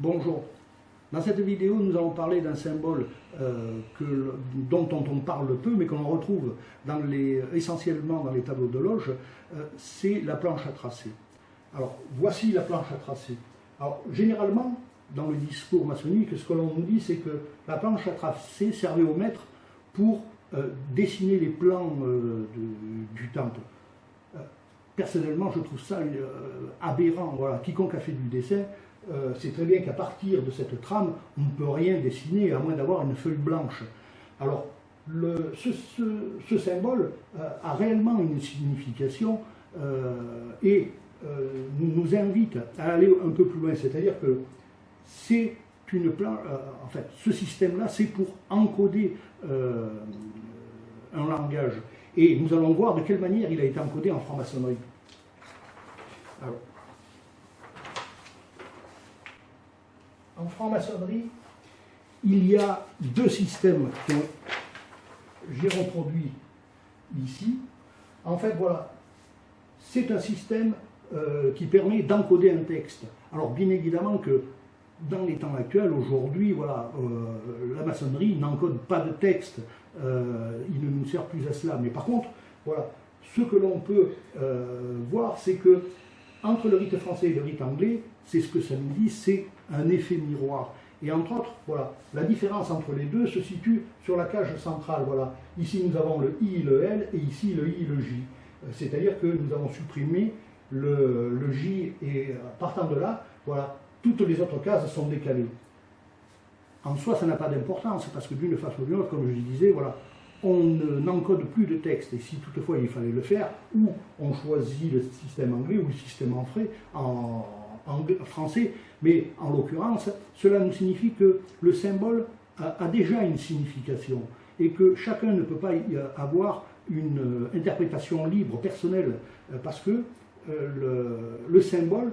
Dans cette vidéo, nous allons parler d'un symbole euh, dont, on parle peu, mais qu'on retrouve essentiellement dans les tableaux de loge, euh, c'est la planche à tracer. Alors, voici la planche à tracer. Alors, généralement, dans le discours maçonnique, ce que l'on nous dit, c'est que la planche à tracer servait au maître pour euh, dessiner les plans du temple. personnellement, je trouve ça aberrant. Voilà. Quiconque a fait du dessin euh, c'est très bien qu'à partir de cette trame, on ne peut rien dessiner à moins d'avoir une feuille blanche. Alors, ce, symbole euh, a réellement une signification euh, et nous, invite à aller un peu plus loin. C'est-à-dire que c'est une en fait, ce système-là, c'est pour encoder un langage. Et nous allons voir de quelle manière il a été encodé en franc-maçonnerie. Alors, franc-maçonnerie, il y a deux systèmes que j'ai reproduits ici. En fait, voilà, c'est un système euh, qui permet d'encoder un texte. Alors, bien évidemment que dans les temps actuels, aujourd'hui, voilà, euh, la maçonnerie n'encode pas de texte. Euh, il ne nous sert plus à cela. Mais par contre, voilà, ce que l'on peut voir, c'est que entre le rite français et le rite anglais, c'est ce que ça nous dit, c'est un effet miroir. Et entre autres, voilà, la différence entre les deux se situe sur la cage centrale. Voilà. Ici, nous avons le I et le L, et ici, le I et le J. Euh, c'est-à-dire que nous avons supprimé le, J, et euh, partant de là, voilà, toutes les autres cases sont décalées. En soi, ça n'a pas d'importance, parce que d'une façon ou d'une autre, comme je disais, voilà, on n'encode plus de texte, et si toutefois il fallait le faire, ou on choisit le système anglais ou le système en, en, français, mais en l'occurrence, cela nous signifie que le symbole a, déjà une signification, et que chacun ne peut pas y avoir une euh, interprétation libre, personnelle, euh, parce que euh, le symbole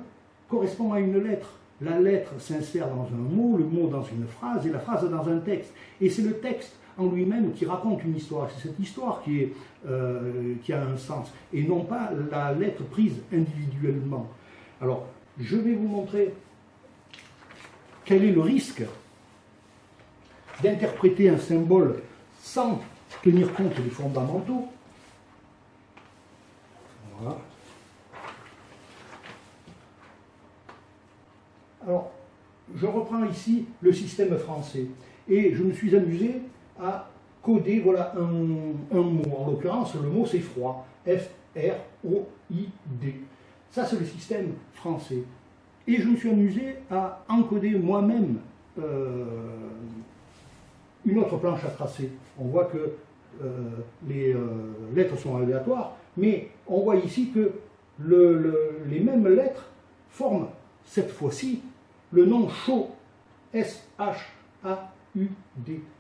correspond à une lettre. La lettre s'insère dans un mot, le mot dans une phrase, et la phrase dans un texte. Et c'est le texte en lui-même qui raconte une histoire. C'est cette histoire qui, euh, a un sens, et non pas la lettre prise individuellement. Alors, je vais vous montrer quel est le risque d'interpréter un symbole sans tenir compte des fondamentaux. Voilà. Alors, je reprends ici le système français. Et je me suis amusé à coder voilà, un, mot. En l'occurrence, le mot c'est froid. F-R-O-I-D. Ça, c'est le système français. Et je me suis amusé à encoder moi-même euh, une autre planche à tracer. On voit que euh, les euh, lettres sont aléatoires, mais on voit ici que les mêmes lettres forment cette fois-ci le nom chaud. S-H-A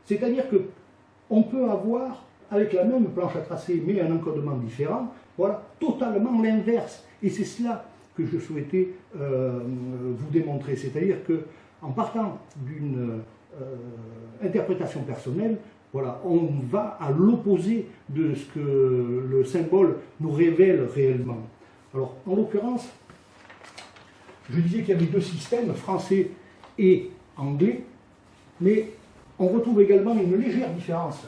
c'est-à-dire que on peut avoir, avec la même planche à tracer, mais un encodement différent, voilà, totalement l'inverse. Et c'est cela que je souhaitais euh, vous démontrer. C'est-à-dire que en partant d'une euh, interprétation personnelle, voilà, on va à l'opposé de ce que le symbole nous révèle réellement. Alors, en l'occurrence, je disais qu'il y avait deux systèmes, français et anglais, mais on retrouve également une légère différence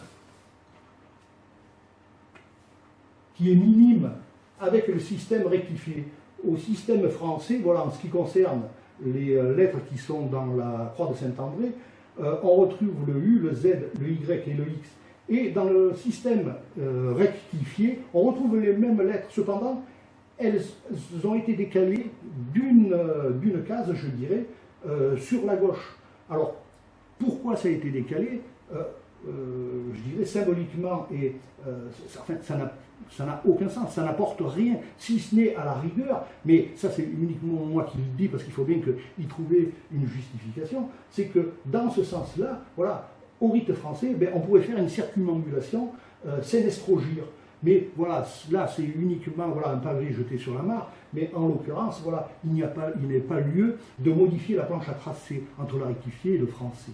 qui est minime avec le système rectifié. Au système français, voilà, en ce qui concerne les euh, lettres qui sont dans la croix de Saint-André, euh, on retrouve le U, le Z, le Y et le X. Et dans le système euh, rectifié, on retrouve les mêmes lettres. Cependant, elles ont été décalées d'une case, je dirais, sur la gauche. Alors, pourquoi ça a été décalé euh, euh, Je dirais symboliquement, et euh, ça n'a aucun sens, ça n'apporte rien, si ce n'est à la rigueur, mais ça c'est uniquement moi qui le dis, parce qu'il faut bien qu'il trouvait une justification, c'est que dans ce sens-là, voilà, au rite français, ben, on pourrait faire une circumambulation euh, estrogir. Mais voilà, là c'est uniquement voilà, un pavé jeté sur la mare, mais en l'occurrence, voilà, il n'y a pas, il pas lieu de modifier la planche à tracer entre la rectifiée et le français.